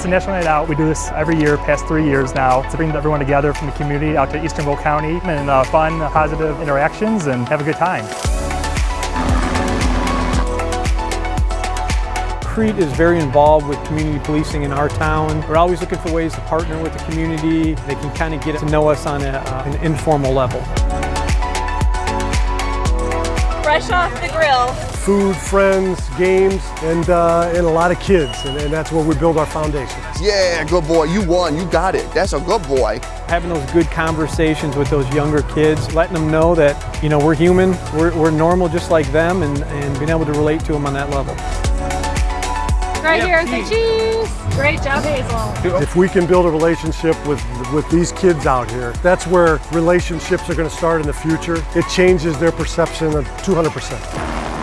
It's a national night out. We do this every year, past three years now, to bring everyone together from the community out to Eastern Will County and uh, fun, positive interactions and have a good time. Crete is very involved with community policing in our town. We're always looking for ways to partner with the community. They can kind of get to know us on a, uh, an informal level. Fresh off the grill. Food, friends, games, and, uh, and a lot of kids, and, and that's where we build our foundation. Yeah, good boy. You won. You got it. That's a good boy. Having those good conversations with those younger kids, letting them know that, you know, we're human, we're, we're normal just like them, and, and being able to relate to them on that level. Right here, say cheese. Great job, Hazel. If we can build a relationship with, with these kids out here, that's where relationships are going to start in the future. It changes their perception of 200%.